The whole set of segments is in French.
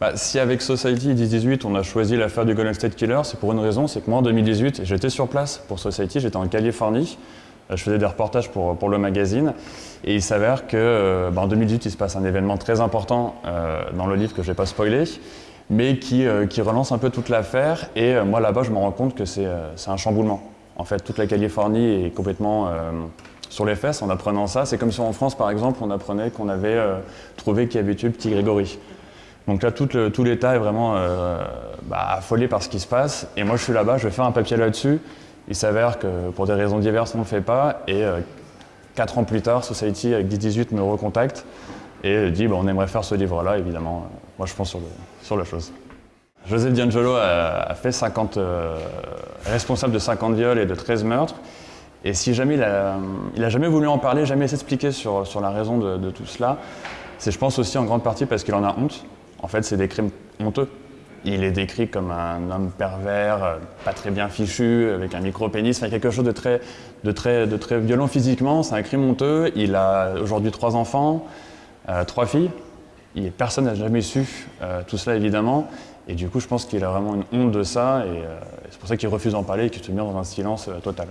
Bah, si avec Society 10-18 on a choisi l'affaire du Golden State Killer, c'est pour une raison, c'est que moi en 2018 j'étais sur place pour Society, j'étais en Californie, euh, je faisais des reportages pour, pour le magazine et il s'avère que euh, bah, en 2018 il se passe un événement très important euh, dans le livre que je ne vais pas spoiler, mais qui, qui, relance un peu toute l'affaire et moi là-bas je me rends compte que c'est un chamboulement. En fait toute la Californie est complètement sur les fesses en apprenant ça. C'est comme si en France par exemple on apprenait qu'on avait trouvé qu'il y avait tué petit Grégory. Donc là, tout, l'État est vraiment euh, bah, affolé par ce qui se passe. Et moi, je suis là-bas, je vais faire un papier là-dessus. Il s'avère que pour des raisons diverses, on ne le fait pas. Et euh, quatre ans plus tard, Society avec 10-18 me recontacte et dit bah, on aimerait faire ce livre-là, évidemment. Moi, je pense sur, sur la chose. José D'Angelo a, fait 50, euh, responsable de 50 viols et de 13 meurtres. Et si jamais il a, jamais voulu en parler, jamais s'expliquer sur, sur la raison de tout cela, c'est je pense aussi en grande partie parce qu'il en a honte. En fait, c'est des crimes honteux. Il est décrit comme un homme pervers, euh, pas très bien fichu, avec un micro-pénis, enfin, quelque chose de très, violent physiquement. C'est un crime honteux. Il a aujourd'hui trois enfants, euh, trois filles. Personne n'a jamais su euh, tout cela, évidemment. Et du coup, je pense qu'il a vraiment une honte de ça. Et c'est pour ça qu'il refuse d'en parler et qu'il se met dans un silence total.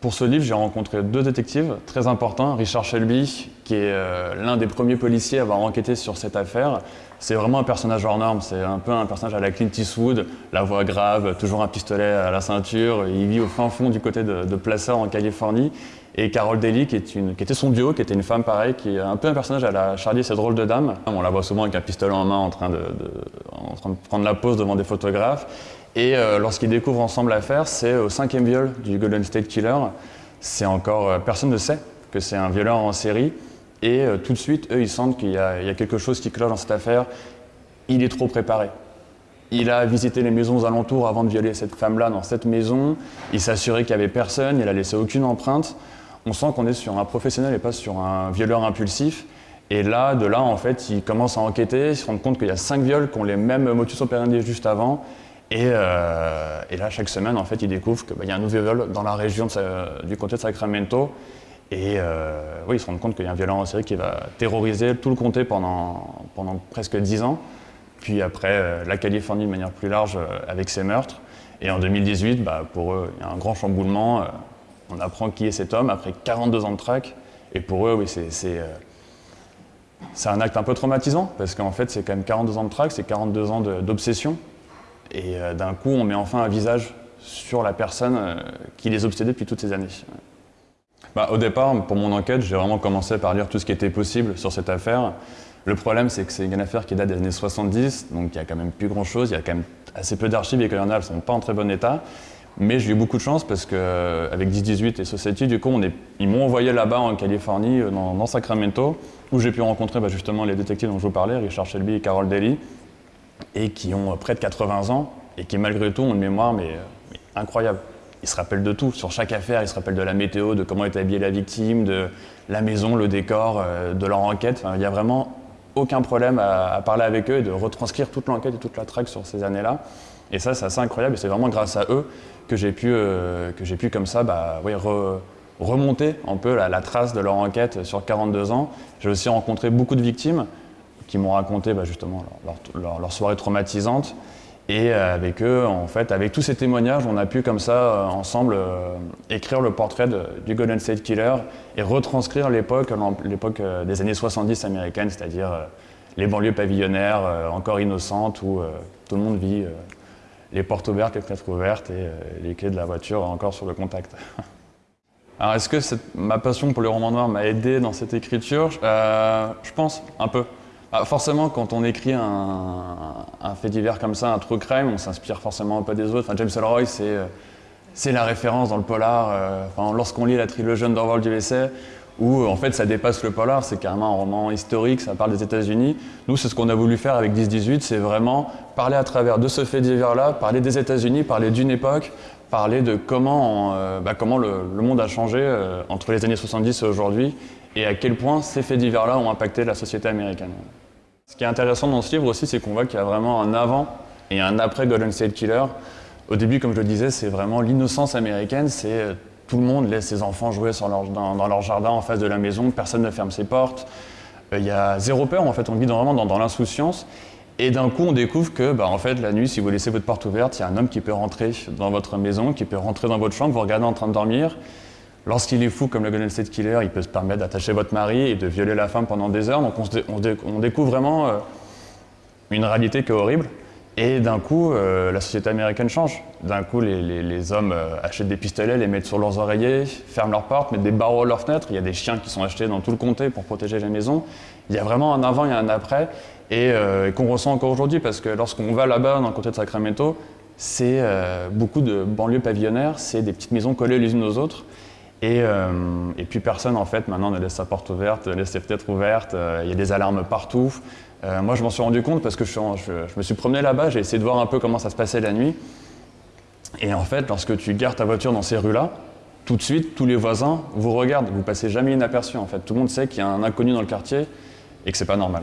Pour ce livre, j'ai rencontré deux détectives très importants. Richard Shelby, qui est euh, l'un des premiers policiers à avoir enquêté sur cette affaire. C'est vraiment un personnage hors norme, c'est un peu un personnage à la Clint Eastwood, la voix grave, toujours un pistolet à la ceinture. Il vit au fin fond du côté de, de Placer en Californie. Et Carol Daly, qui, était son duo, qui était une femme pareille, qui est un peu un personnage à la Charlie, cette drôle de dame. On la voit souvent avec un pistolet en main en train de prendre la pose devant des photographes. Et euh, lorsqu'ils découvrent ensemble l'affaire, c'est au cinquième viol du Golden State Killer. C'est encore, euh, personne ne sait que c'est un violeur en série. Et euh, tout de suite, eux, ils sentent qu'il y, a quelque chose qui cloche dans cette affaire. Il est trop préparé. Il a visité les maisons alentours avant de violer cette femme-là dans cette maison. Il s'assurait qu'il n'y avait personne, il a laissé aucune empreinte. On sent qu'on est sur un professionnel et pas sur un violeur impulsif. Et là, de là, en fait, ils commencent à enquêter, ils se rendent compte qu'il y a cinq viols qui ont les mêmes motus operandi juste avant. Euh, et, là, chaque semaine, en fait, ils découvrent qu'il bah, y a un nouveau viol dans la région du comté de Sacramento. Et euh, oui, ils se rendent compte qu'il y a un violent en série qui va terroriser tout le comté pendant, pendant presque dix ans. Puis après, euh, la Californie de manière plus large avec ses meurtres. Et en 2018, bah, pour eux, il y a un grand chamboulement. on apprend qui est cet homme après 42 ans de traque. Et pour eux, oui, c'est un acte un peu traumatisant, parce qu'en fait, c'est quand même 42 ans de traque, c'est 42 ans d'obsession. Et euh, d'un coup, on met enfin un visage sur la personne euh, qui les obsédait depuis toutes ces années. Bah, au départ, pour mon enquête, j'ai vraiment commencé par lire tout ce qui était possible sur cette affaire. Le problème, c'est que c'est une affaire qui date des années 70, donc il y a quand même plus grand-chose, il y a quand même assez peu d'archives et qu'il y en a, elles ne sont pas en très bon état. Mais j'ai eu beaucoup de chance parce qu'avec 10-18 et Society, du coup, ils m'ont envoyé là-bas en Californie, euh, dans, Sacramento, où j'ai pu rencontrer bah, justement les détectives dont je vous parlais, Richard Shelby et Carol Daly et qui ont près de 80 ans et qui malgré tout ont une mémoire euh, incroyable. Ils se rappellent de tout, sur chaque affaire, ils se rappellent de la météo, de comment est habillée la victime, de la maison, le décor, euh, de leur enquête. il n'y a vraiment aucun problème à, parler avec eux et de retranscrire toute l'enquête et toute la traque sur ces années-là. Et ça, c'est assez incroyable et c'est vraiment grâce à eux que j'ai pu, euh, comme ça bah, remonter un peu la, trace de leur enquête sur 42 ans. J'ai aussi rencontré beaucoup de victimes qui m'ont raconté bah, justement leur, leur, soirée traumatisante. Et euh, avec eux, en fait, avec tous ces témoignages, on a pu comme ça, euh, ensemble, euh, écrire le portrait du Golden State Killer et retranscrire l'époque, l'époque des années 70 américaines, c'est-à-dire les banlieues pavillonnaires, encore innocentes, où tout le monde vit les portes ouvertes, les fenêtres ouvertes et les clés de la voiture encore sur le contact. Alors, est-ce que ma passion pour le roman noir m'a aidé dans cette écriture? Je pense, un peu. Ah, forcément, quand on écrit un, fait divers comme ça, un true crime, on s'inspire forcément un peu des autres. James Ellroy, euh, c'est la référence dans le polar. Euh, Lorsqu'on lit la trilogie Underworld USA, où en fait ça dépasse le polar, c'est carrément un roman historique, ça parle des États-Unis. Nous, c'est ce qu'on a voulu faire avec 10-18, c'est vraiment parler à travers de ce fait divers-là, parler des États-Unis, parler d'une époque, parler de comment, euh, bah, comment le, monde a changé entre les années 70 et aujourd'hui, et à quel point ces faits divers-là ont impacté la société américaine. Ce qui est intéressant dans ce livre aussi, c'est qu'on voit qu'il y a vraiment un avant et un après Golden State Killer. Au début, comme je le disais, c'est vraiment l'innocence américaine, c'est euh, tout le monde laisse ses enfants jouer dans, leur jardin en face de la maison, personne ne ferme ses portes. Euh, il y a zéro peur, en fait, on vit vraiment dans, l'insouciance. Et d'un coup, on découvre que, bah, en fait, la nuit, si vous laissez votre porte ouverte, il y a un homme qui peut rentrer dans votre maison, qui peut rentrer dans votre chambre, vous regardez en train de dormir. Lorsqu'il est fou, comme le Golden State Killer, il peut se permettre d'attacher votre mari et de violer la femme pendant des heures. Donc on, découvre vraiment euh, une réalité qui est horrible. Et d'un coup, euh, la société américaine change. D'un coup, les, hommes euh, achètent des pistolets, les mettent sur leurs oreillers, ferment leurs portes, mettent des barreaux à leurs fenêtres. Il y a des chiens qui sont achetés dans tout le comté pour protéger la maison. Il y a vraiment un avant et un après, et, qu'on ressent encore aujourd'hui, parce que lorsqu'on va là-bas, dans le comté de Sacramento, c'est beaucoup de banlieues pavillonnaires, c'est des petites maisons collées les unes aux autres. Euh, et, puis personne en fait maintenant ne laisse sa porte ouverte, laisse ses fenêtres ouvertes, euh, il y a des alarmes partout. Euh, moi je m'en suis rendu compte parce que je, me suis promené là-bas, j'ai essayé de voir un peu comment ça se passait la nuit. Et en fait lorsque tu gardes ta voiture dans ces rues-là, tout de suite tous les voisins vous regardent, vous passez jamais inaperçu en fait. Tout le monde sait qu'il y a un inconnu dans le quartier et que c'est pas normal.